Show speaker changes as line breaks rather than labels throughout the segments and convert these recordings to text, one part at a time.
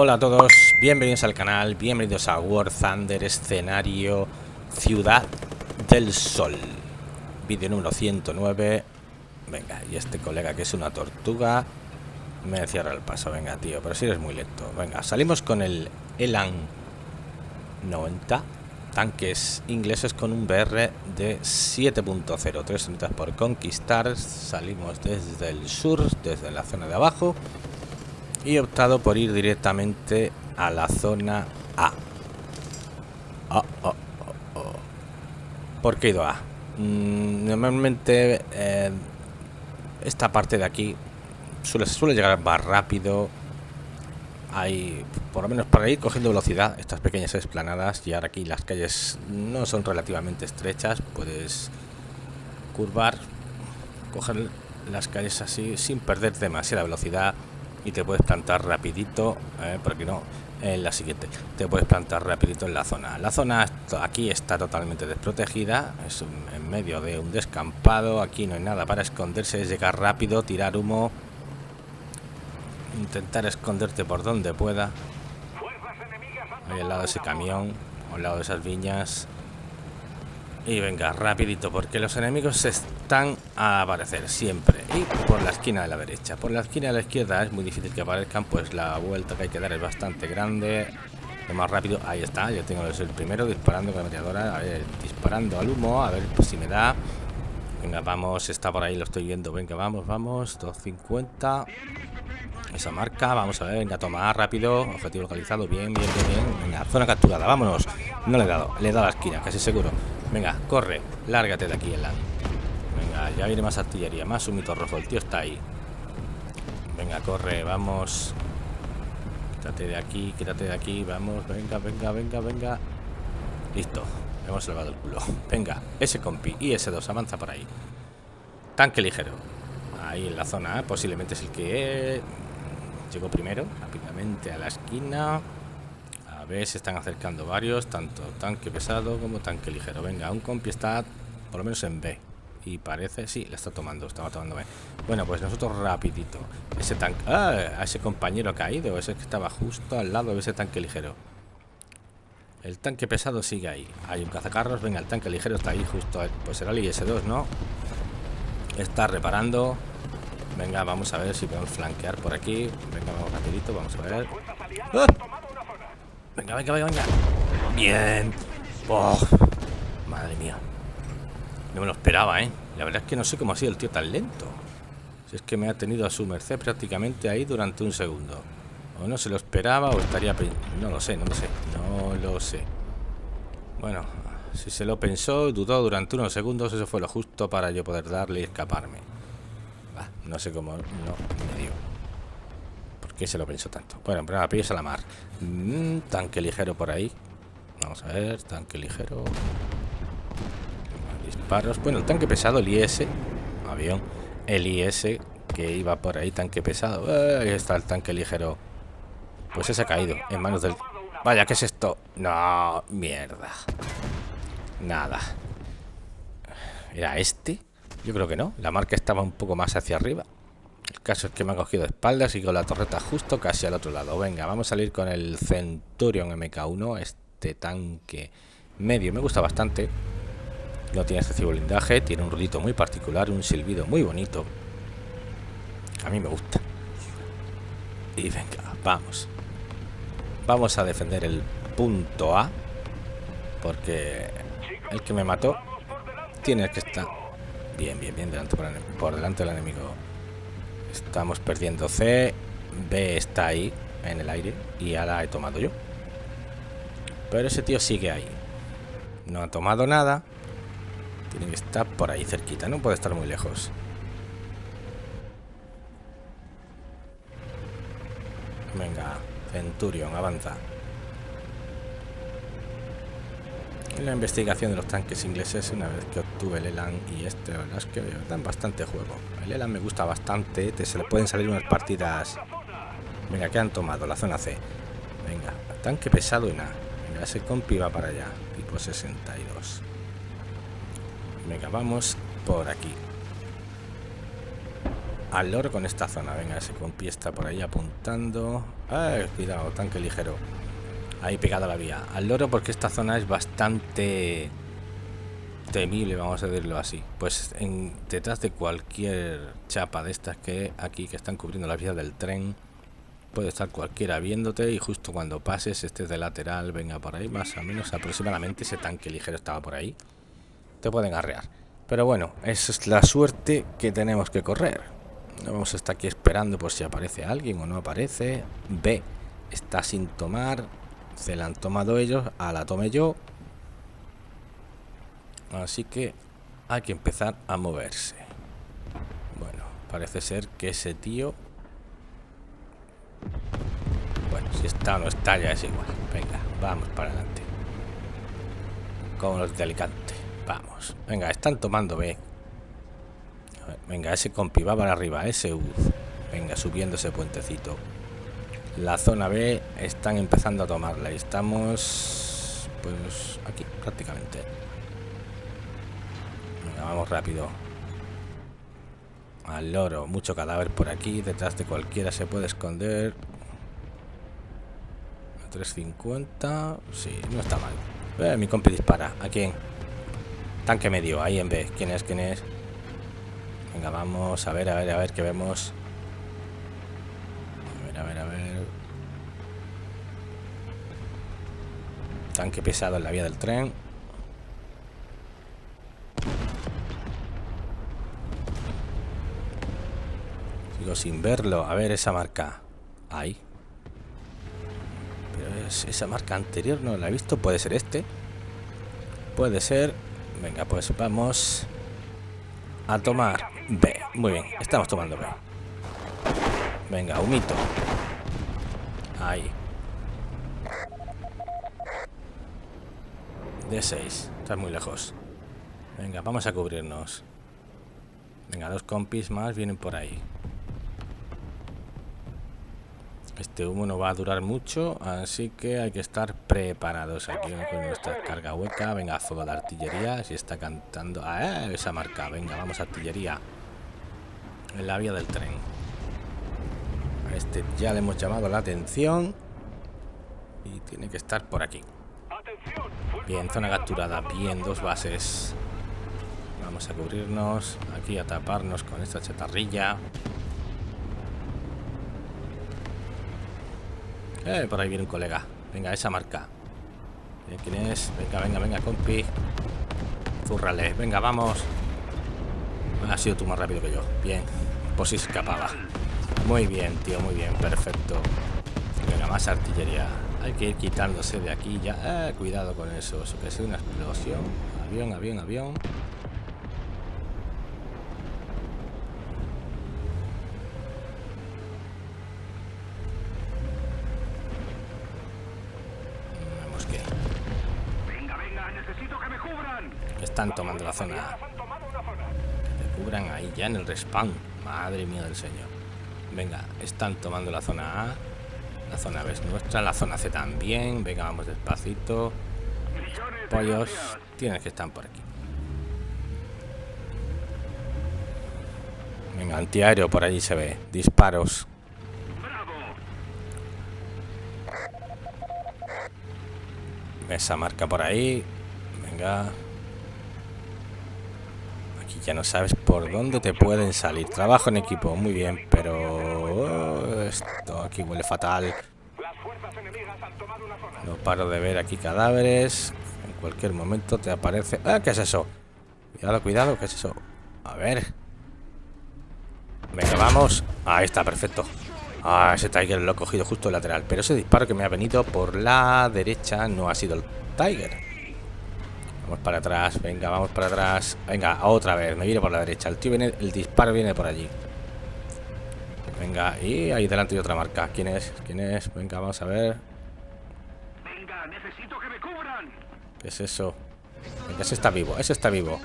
Hola a todos, bienvenidos al canal, bienvenidos a War Thunder, escenario Ciudad del Sol. Vídeo número 109. Venga, y este colega que es una tortuga me cierra el paso. Venga, tío, pero si eres muy lento. Venga, salimos con el Elan 90. Tanques ingleses con un BR de 7.0. Tres unidades por conquistar. Salimos desde el sur, desde la zona de abajo y he optado por ir directamente a la zona A. Oh, oh, oh, ¿Por qué he ido a? Mm, normalmente eh, esta parte de aquí suele, llegar más rápido. Hay, por lo menos para ir cogiendo velocidad, estas pequeñas esplanadas. Y ahora aquí las calles no son relativamente estrechas. Puedes curvar, coger las calles así sin perder demasiada velocidad y te puedes plantar rapidito, eh, porque no, en la siguiente, te puedes plantar rapidito en la zona. La zona aquí está totalmente desprotegida, es en medio de un descampado, aquí no hay nada para esconderse, es llegar rápido, tirar humo, intentar esconderte por donde pueda. Ahí al lado de ese camión, al lado de esas viñas, y venga, rapidito, porque los enemigos están a aparecer siempre. Y por la esquina de la derecha. Por la esquina de la izquierda es muy difícil que aparezcan, pues la vuelta que hay que dar es bastante grande. Lo más rápido, ahí está, yo tengo el primero disparando con la meteadora, a ver, disparando al humo, a ver pues, si me da. Venga, vamos, está por ahí, lo estoy viendo. Venga, vamos, vamos, 250. Esa marca, vamos a ver, venga, toma rápido, objetivo localizado, bien, bien, bien, bien. Venga, zona capturada, vámonos. No le he dado, le he dado a la esquina, casi seguro. Venga, corre, lárgate de aquí, Elan. Venga, ya viene más artillería, más humito rojo, el tío está ahí. Venga, corre, vamos. Quítate de aquí, quítate de aquí, vamos, venga, venga, venga, venga. Listo, hemos salvado el culo. Venga, ese compi y ese 2 avanza por ahí. Tanque ligero. Ahí en la zona, posiblemente es el que llegó primero, rápidamente a la esquina ver, se están acercando varios, tanto tanque pesado como tanque ligero. Venga, un compi está por lo menos en B. Y parece, sí, la está tomando, estaba tomando B. Bueno, pues nosotros rapidito. Ese tanque, ah, a ese compañero caído, ese que estaba justo al lado de ese tanque ligero. El tanque pesado sigue ahí. Hay un cazacarros, venga, el tanque ligero está ahí justo. Pues será el IS-2, ¿no? Está reparando. Venga, vamos a ver si podemos flanquear por aquí. Venga, vamos rapidito, vamos a ver. ¡Ah! Venga, venga, venga, Bien. Oh, madre mía. No me lo esperaba, ¿eh? La verdad es que no sé cómo ha sido el tío tan lento. Si es que me ha tenido a su merced prácticamente ahí durante un segundo. O no se lo esperaba o estaría... No lo sé, no lo sé. No lo sé. Bueno, si se lo pensó, dudó durante unos segundos, eso fue lo justo para yo poder darle y escaparme. no sé cómo... No, me dio que se lo pensó tanto? Bueno, pero a pies a la mar. Mm, tanque ligero por ahí. Vamos a ver, tanque ligero. Disparos. Bueno, el tanque pesado, el IS. Avión. El IS que iba por ahí, tanque pesado. Eh, ahí está el tanque ligero. Pues ese ha caído en manos del... Vaya, ¿qué es esto? No, mierda. Nada. ¿Era este? Yo creo que no. La marca estaba un poco más hacia arriba. El caso es que me ha cogido espaldas y con la torreta justo casi al otro lado. Venga, vamos a salir con el Centurion MK1, este tanque medio. Me gusta bastante. No tiene excesivo blindaje, tiene un ruidito muy particular, un silbido muy bonito. A mí me gusta. Y venga, vamos. Vamos a defender el punto A. Porque el que me mató tiene que estar bien, bien, bien delante por delante del enemigo. Estamos perdiendo C. B está ahí, en el aire. Y ya la he tomado yo. Pero ese tío sigue ahí. No ha tomado nada. Tiene que estar por ahí cerquita. No puede estar muy lejos. Venga, Centurion, avanza. La investigación de los tanques ingleses, una vez que obtuve el Elan y este, verdad es que dan bastante juego. El Elan me gusta bastante, te se le pueden salir unas partidas... Venga, ¿qué han tomado? La zona C. Venga, tanque pesado y nada. Venga, ese compi va para allá, tipo 62. Venga, vamos por aquí. al loro con esta zona. Venga, ese compi está por ahí apuntando. ¡Ay, cuidado, tanque ligero! Ahí pegado la vía. Al loro porque esta zona es bastante temible, vamos a decirlo así. Pues en, detrás de cualquier chapa de estas que aquí que están cubriendo la vía del tren, puede estar cualquiera viéndote y justo cuando pases, este de lateral, venga por ahí, más o menos aproximadamente ese tanque ligero estaba por ahí, te pueden arrear. Pero bueno, esa es la suerte que tenemos que correr. No vamos a estar aquí esperando por si aparece alguien o no aparece. B está sin tomar. Se la han tomado ellos, a la tomé yo. Así que hay que empezar a moverse. Bueno, parece ser que ese tío... Bueno, si está o no está ya es igual. Venga, vamos para adelante. Como los de Alicante. Vamos. Venga, están tomando B. Venga, ese compi para arriba. Ese U. Venga, subiendo ese puentecito. La zona B están empezando a tomarla. Y estamos... Pues aquí, prácticamente. Venga, vamos rápido. Al loro. Mucho cadáver por aquí. Detrás de cualquiera se puede esconder. A 350. Sí, no está mal. Eh, mi compi dispara. ¿A quién? Tanque medio, ahí en B. ¿Quién es? ¿Quién es? Venga, vamos a ver, a ver, a ver qué vemos. A ver, a ver, a ver. Tanque pesado en la vía del tren. Sigo sin verlo. A ver esa marca. Ahí. Pero es esa marca anterior no la he visto. Puede ser este. Puede ser. Venga, pues vamos a tomar B. Muy bien, estamos tomando B. Venga, humito. Ahí. D6. Estás muy lejos. Venga, vamos a cubrirnos. Venga, dos compis más vienen por ahí. Este humo no va a durar mucho, así que hay que estar preparados aquí con nuestra carga hueca. Venga, fuego de artillería, si está cantando... Ah, esa marca, venga, vamos artillería. En la vía del tren. A este ya le hemos llamado la atención. Y tiene que estar por aquí. Bien, zona capturada. Bien, dos bases. Vamos a cubrirnos. Aquí a taparnos con esta chatarrilla. Eh, por ahí viene un colega. Venga, esa marca. ¿Quién es? Venga, venga, venga, compi. Zúrrale. Venga, vamos. Ha sido tú más rápido que yo. Bien. Pues si escapaba. Muy bien, tío, muy bien. Perfecto. Venga, más artillería. Hay que ir quitándose de aquí ya. Eh, cuidado con eso. Eso que es una explosión. Avión, avión, avión. están tomando la zona A. Que cubran ahí ya en el respawn. Madre mía del señor. Venga, están tomando la zona A. La zona B es nuestra. La zona C también. Venga, vamos despacito. Pollos. Tienes que estar por aquí. Venga, antiaéreo por allí se ve. Disparos. Esa marca por ahí. Venga ya no sabes por dónde te pueden salir. Trabajo en equipo, muy bien, pero aquí huele fatal. No paro de ver aquí cadáveres. En cualquier momento te aparece... ¡Ah! ¿Qué es eso? Cuidado, cuidado, ¿qué es eso? A ver. Venga, vamos. Ahí está, perfecto. Ah, ese Tiger lo he cogido justo el lateral. Pero ese disparo que me ha venido por la derecha no ha sido el Tiger. Vamos para atrás, venga, vamos para atrás Venga, otra vez, me viene por la derecha El tío viene, el disparo viene por allí Venga, y ahí delante hay otra marca. ¿Quién es? ¿Quién es? Venga, vamos a ver. Venga, necesito que me cubran. ¿Qué es eso? Venga, ese está vivo, ese está vivo.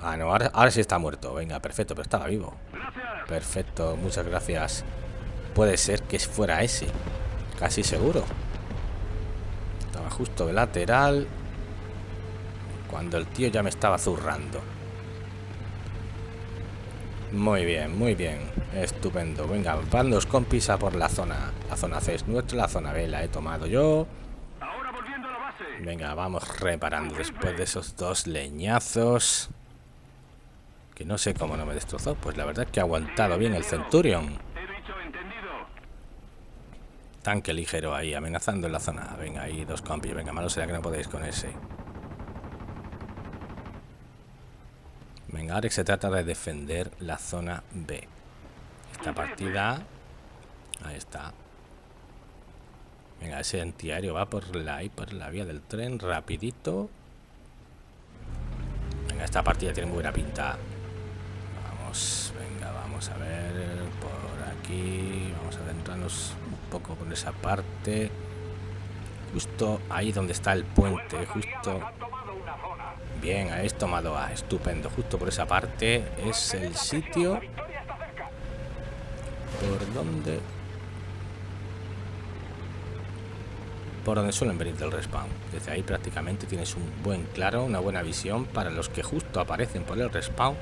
Ah, no, ahora, ahora sí está muerto. Venga, perfecto, pero estaba vivo. Perfecto, muchas gracias. Puede ser que fuera ese. Casi seguro. Estaba justo de lateral. Cuando el tío ya me estaba zurrando. Muy bien, muy bien. Estupendo. Venga, van los compis a por la zona. La zona C es nuestra, la zona B la he tomado yo. Venga, vamos reparando después de esos dos leñazos. Que no sé cómo no me destrozó. Pues la verdad es que ha aguantado bien el Centurion. Tanque ligero ahí, amenazando en la zona. Venga, ahí dos compis. Venga, malo será que no podéis con ese. Venga, ahora se trata de defender la zona B. Esta partida... Ahí está. Venga, ese antiaéreo va por la, por la vía del tren, rapidito. Venga, esta partida tiene muy buena pinta. Vamos, venga, vamos a ver por aquí. Vamos a adentrarnos un poco por esa parte. Justo ahí donde está el puente, justo Bien, habéis tomado A. Estupendo. Justo por esa parte es el sitio por donde... Por donde suelen venir del respawn. Desde ahí prácticamente tienes un buen claro, una buena visión para los que justo aparecen por el respawn.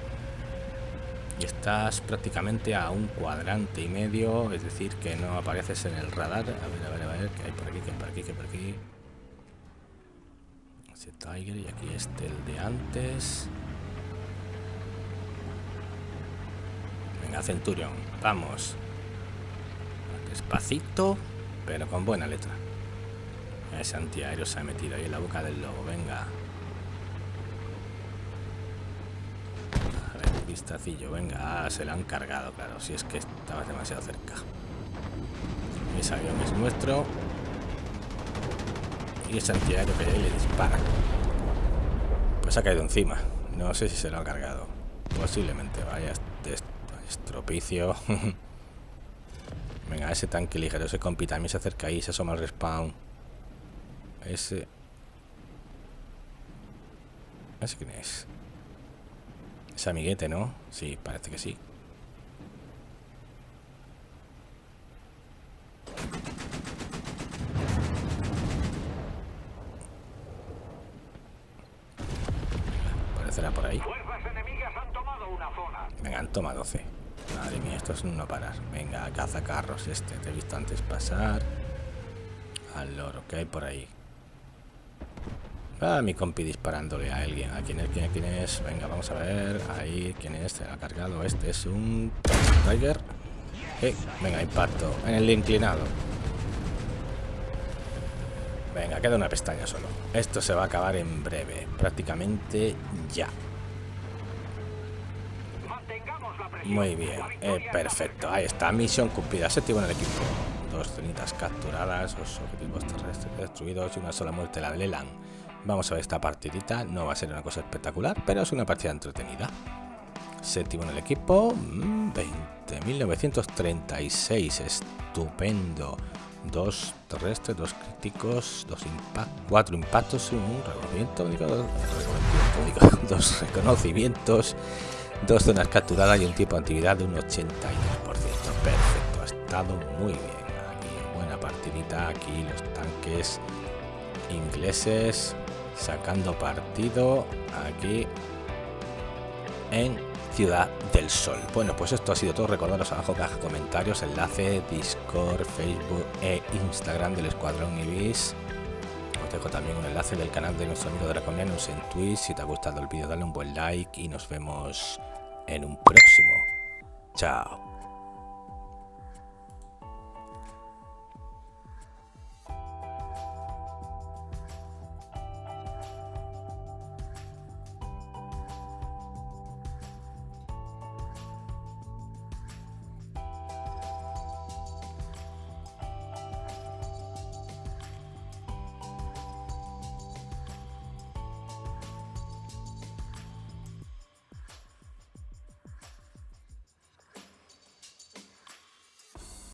Y estás prácticamente a un cuadrante y medio, es decir, que no apareces en el radar. A ver, a ver, a ver, que hay por aquí, que por aquí, que por aquí. Tiger y aquí este el de antes. Venga, Centurion, vamos. Despacito, pero con buena letra. Ese antiaéreo se ha metido ahí en la boca del lobo, venga. Vistacillo, venga. Ah, se lo han cargado, claro, si es que estaba demasiado cerca. Ese avión es nuestro y ese antiaéreo que le dispara. Pues ha caído encima. No sé si se lo ha cargado. Posiblemente. Vaya estropicio. Venga, ese tanque ligero, ese compi también se acerca ahí, se asoma al respawn. Ese... ¿Ese quién es? Ese amiguete, ¿no? Sí, parece que sí. Por ahí. Venga, han tomado C. Madre mía, esto es un no parar. Venga, caza carros este. Te he visto antes pasar. Al loro, que hay por ahí? Ah, mi compi disparándole a alguien. ¿A quién es? ¿Quién es? ¿Quién es? Venga, vamos a ver. Ahí, ¿quién es? Se ha cargado. Este es un Tiger. Eh, venga, impacto. En el inclinado. Venga, queda una pestaña solo. Esto se va a acabar en breve. Prácticamente ya. Muy bien, eh, perfecto. Ahí está, misión cumplida. Séptimo en el equipo. Dos cenitas capturadas, dos objetivos terrestres destruidos y una sola muerte la de Leland. Vamos a ver esta partidita. No va a ser una cosa espectacular, pero es una partida entretenida. Séptimo en el equipo. 20.936. Mm, Estupendo dos terrestres, dos críticos, dos impactos, cuatro impactos, un reconocimiento dos reconocimientos, dos zonas capturadas y un tipo de actividad de un 82%. Perfecto, ha estado muy bien. Aquí buena partidita, aquí los tanques ingleses sacando partido aquí en Ciudad del Sol. Bueno, pues esto ha sido todo. Recordaros abajo caja comentarios, enlace, Discord, Facebook e Instagram del Escuadrón Ibis. Os dejo también un enlace del canal de nuestro amigo Draconianos en Twitch. Si te ha gustado el vídeo, dale un buen like y nos vemos en un próximo. Chao.